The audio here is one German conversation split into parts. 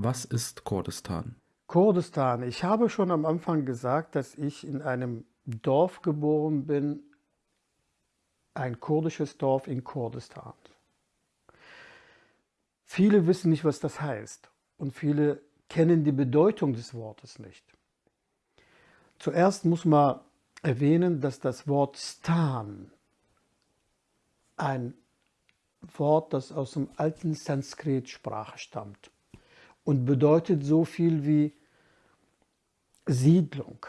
Was ist Kurdistan? Kurdistan. Ich habe schon am Anfang gesagt, dass ich in einem Dorf geboren bin, ein kurdisches Dorf in Kurdistan. Viele wissen nicht, was das heißt und viele kennen die Bedeutung des Wortes nicht. Zuerst muss man erwähnen, dass das Wort Stan ein Wort, das aus dem alten Sanskrit-Sprache stammt und bedeutet so viel wie Siedlung,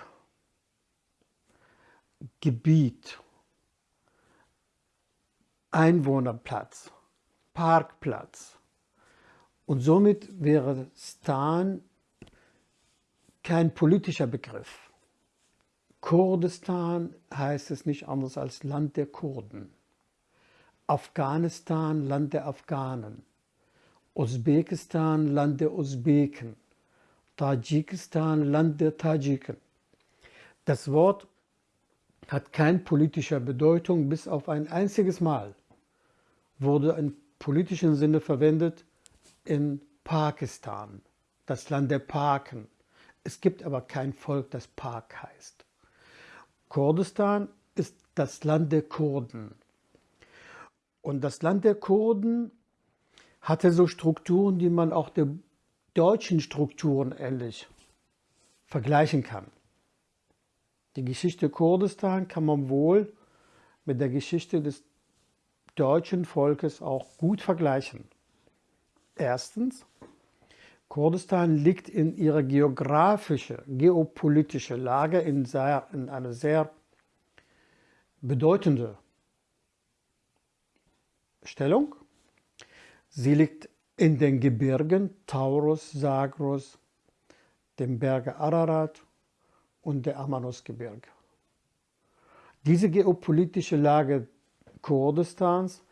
Gebiet, Einwohnerplatz, Parkplatz. Und somit wäre Stan kein politischer Begriff. Kurdistan heißt es nicht anders als Land der Kurden. Afghanistan, Land der Afghanen. Usbekistan, Land der Usbeken. Tadschikistan, Land der Tadschiken. Das Wort hat keine politische Bedeutung, bis auf ein einziges Mal wurde im politischen Sinne verwendet in Pakistan, das Land der Parken. Es gibt aber kein Volk, das Park heißt. Kurdistan ist das Land der Kurden. Und das Land der Kurden hatte so Strukturen, die man auch der deutschen Strukturen ähnlich vergleichen kann. Die Geschichte Kurdistan kann man wohl mit der Geschichte des deutschen Volkes auch gut vergleichen. Erstens, Kurdistan liegt in ihrer geografische, geopolitische Lage in, sehr, in eine sehr bedeutende Stellung. Sie liegt in den Gebirgen Taurus, Zagros, dem Berge Ararat und der Amanosgebirge. Diese geopolitische Lage Kurdistans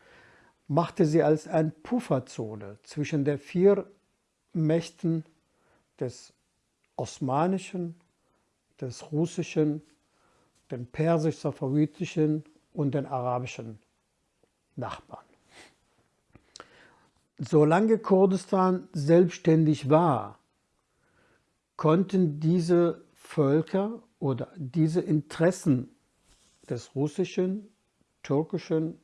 machte sie als eine Pufferzone zwischen den vier Mächten des osmanischen, des russischen, den persisch-safawitischen und den arabischen Nachbarn. Solange Kurdistan selbstständig war, konnten diese Völker oder diese Interessen des russischen, türkischen,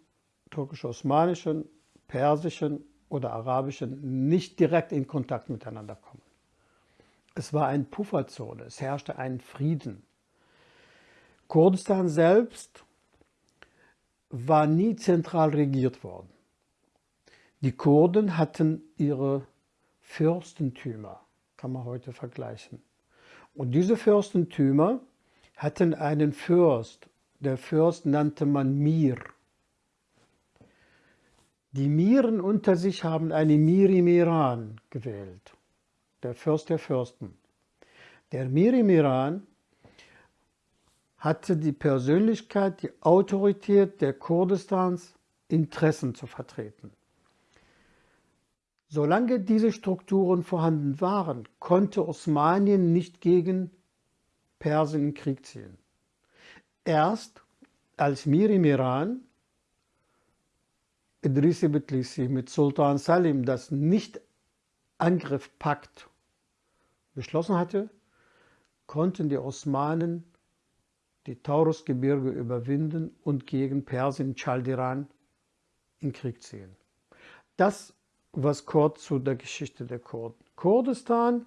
türkisch-osmanischen, persischen oder arabischen nicht direkt in Kontakt miteinander kommen. Es war eine Pufferzone, es herrschte ein Frieden. Kurdistan selbst war nie zentral regiert worden. Die Kurden hatten ihre Fürstentümer, kann man heute vergleichen. Und diese Fürstentümer hatten einen Fürst. Der Fürst nannte man Mir. Die Miren unter sich haben einen Miri-Miran gewählt, der Fürst der Fürsten. Der Miri-Miran hatte die Persönlichkeit, die Autorität der Kurdistans, Interessen zu vertreten. Solange diese Strukturen vorhanden waren, konnte Osmanien nicht gegen Persien in Krieg ziehen. Erst als Mir im Iran Idrisi Betlisi mit Sultan Salim das Nicht-Angriff-Pakt beschlossen hatte, konnten die Osmanen die Taurusgebirge überwinden und gegen Persien, Chaldiran in Krieg ziehen. Das was kurz zu der Geschichte der Kurden. Kurdistan,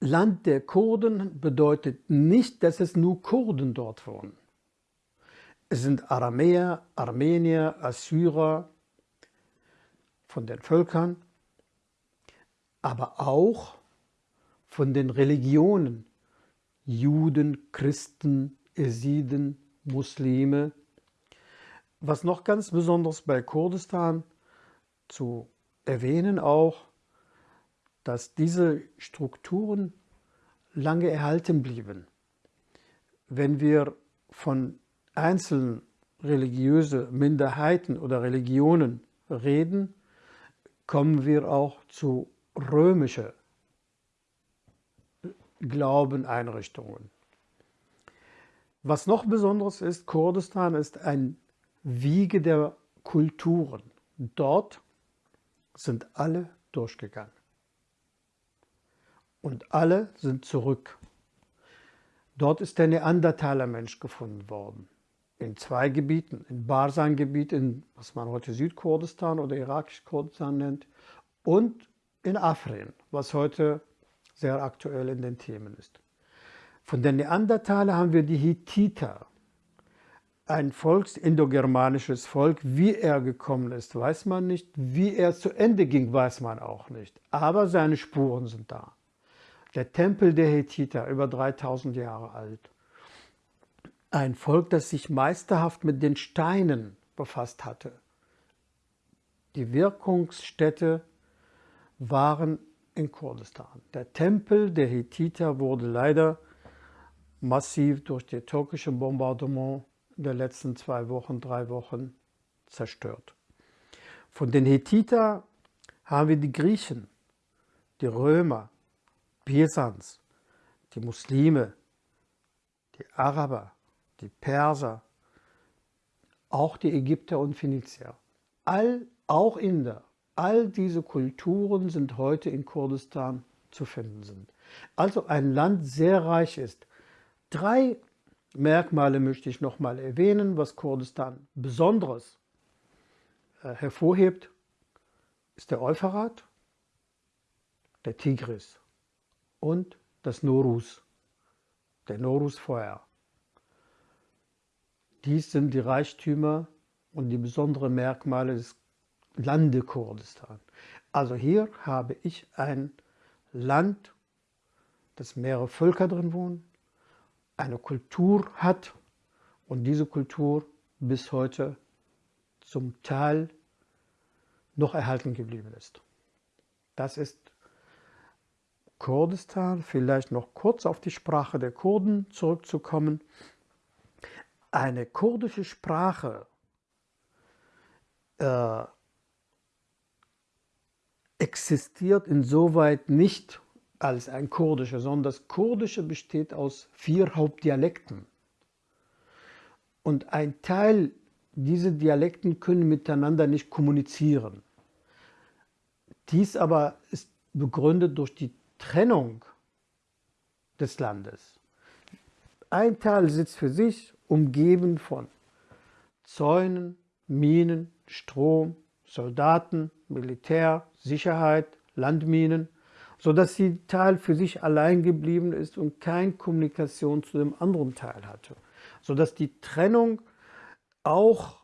Land der Kurden, bedeutet nicht, dass es nur Kurden dort wohnen. Es sind Aramäer, Armenier, Assyrer von den Völkern, aber auch von den Religionen, Juden, Christen, Esiden, Muslime. Was noch ganz besonders bei Kurdistan zu erwähnen auch, dass diese Strukturen lange erhalten blieben. Wenn wir von einzelnen religiösen Minderheiten oder Religionen reden, kommen wir auch zu römischen Glaubeneinrichtungen. Was noch besonderes ist, Kurdistan ist ein Wiege der Kulturen. Dort sind alle durchgegangen. Und alle sind zurück. Dort ist der Neandertaler-Mensch gefunden worden. In zwei Gebieten. In Barsan-Gebiet, in was man heute Südkurdistan oder irakisch-Kurdistan nennt, und in Afrin, was heute sehr aktuell in den Themen ist. Von den Neandertaler haben wir die Hittiter, ein volksindogermanisches Volk. Wie er gekommen ist, weiß man nicht. Wie er zu Ende ging, weiß man auch nicht. Aber seine Spuren sind da. Der Tempel der Hethiter, über 3000 Jahre alt. Ein Volk, das sich meisterhaft mit den Steinen befasst hatte. Die Wirkungsstätte waren in Kurdistan. Der Tempel der Hethiter wurde leider massiv durch die türkische Bombardement der letzten zwei Wochen, drei Wochen zerstört. Von den Hethiter haben wir die Griechen, die Römer, Pisans, die Muslime, die Araber, die Perser, auch die Ägypter und Phönizier. All, auch Inder, all diese Kulturen sind heute in Kurdistan zu finden sind. Also ein Land sehr reich ist. Drei Merkmale möchte ich noch mal erwähnen, was Kurdistan Besonderes äh, hervorhebt, ist der Euphrat, der Tigris und das Norus, der Norusfeuer. Dies sind die Reichtümer und die besonderen Merkmale des Lande Kurdistan. Also hier habe ich ein Land, das mehrere Völker drin wohnen, eine Kultur hat und diese Kultur bis heute zum Teil noch erhalten geblieben ist. Das ist Kurdistan, vielleicht noch kurz auf die Sprache der Kurden zurückzukommen. Eine kurdische Sprache äh, existiert insoweit nicht als ein kurdischer, sondern das Kurdische besteht aus vier Hauptdialekten. Und ein Teil dieser Dialekten können miteinander nicht kommunizieren. Dies aber ist begründet durch die Trennung des Landes. Ein Teil sitzt für sich, umgeben von Zäunen, Minen, Strom, Soldaten, Militär, Sicherheit, Landminen sodass sie Teil für sich allein geblieben ist und keine Kommunikation zu dem anderen Teil hatte, sodass die Trennung auch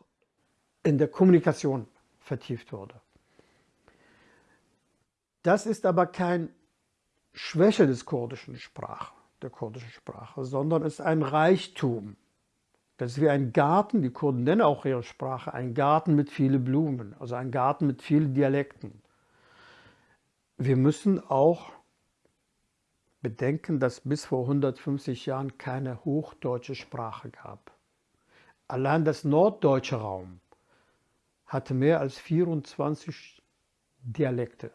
in der Kommunikation vertieft wurde. Das ist aber keine Schwäche des kurdischen Sprache, der kurdischen Sprache, sondern ist ein Reichtum. Das ist wie ein Garten, die Kurden nennen auch ihre Sprache, ein Garten mit vielen Blumen, also ein Garten mit vielen Dialekten. Wir müssen auch bedenken, dass bis vor 150 Jahren keine hochdeutsche Sprache gab. Allein das norddeutsche Raum hatte mehr als 24 Dialekte.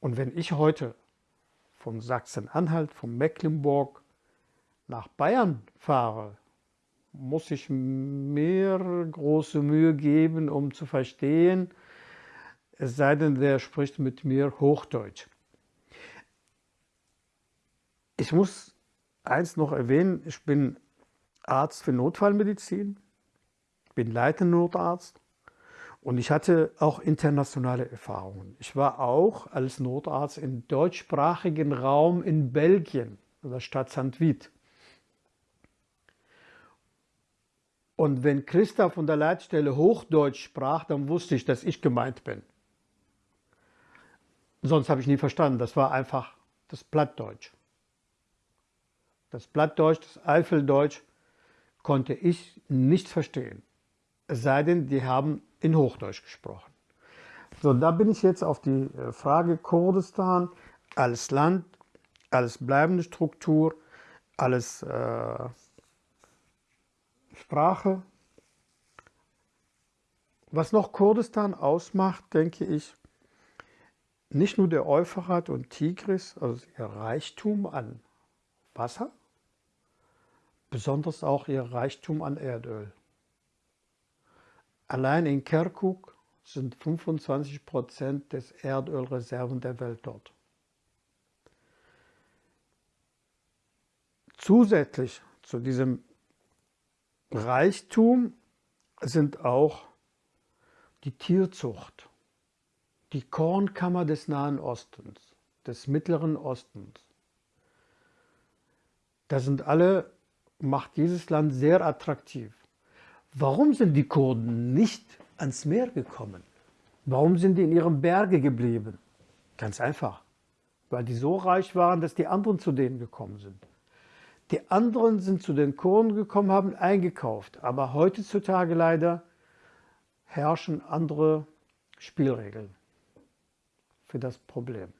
Und wenn ich heute von Sachsen-Anhalt, von Mecklenburg nach Bayern fahre, muss ich mir große Mühe geben, um zu verstehen, es sei denn, der spricht mit mir Hochdeutsch. Ich muss eins noch erwähnen, ich bin Arzt für Notfallmedizin, bin leitender Notarzt und ich hatte auch internationale Erfahrungen. Ich war auch als Notarzt im deutschsprachigen Raum in Belgien, in der Stadt St. Vith. Und wenn Christa von der Leitstelle Hochdeutsch sprach, dann wusste ich, dass ich gemeint bin. Sonst habe ich nie verstanden. Das war einfach das Plattdeutsch. Das Plattdeutsch, das Eifeldeutsch konnte ich nicht verstehen. Es sei denn, die haben in Hochdeutsch gesprochen. So, da bin ich jetzt auf die äh, Frage Kurdistan als Land, als bleibende Struktur, als äh, Sprache. Was noch Kurdistan ausmacht, denke ich, nicht nur der Euphrat und Tigris, also ihr Reichtum an Wasser, besonders auch ihr Reichtum an Erdöl. Allein in Kirkuk sind 25 Prozent des Erdölreserven der Welt dort. Zusätzlich zu diesem Reichtum sind auch die Tierzucht die Kornkammer des Nahen Ostens, des Mittleren Ostens. Das sind alle, macht dieses Land sehr attraktiv. Warum sind die Kurden nicht ans Meer gekommen? Warum sind die in ihren Berge geblieben? Ganz einfach, weil die so reich waren, dass die anderen zu denen gekommen sind. Die anderen sind zu den Kurden gekommen, haben eingekauft. Aber heutzutage leider herrschen andere Spielregeln für das Problem.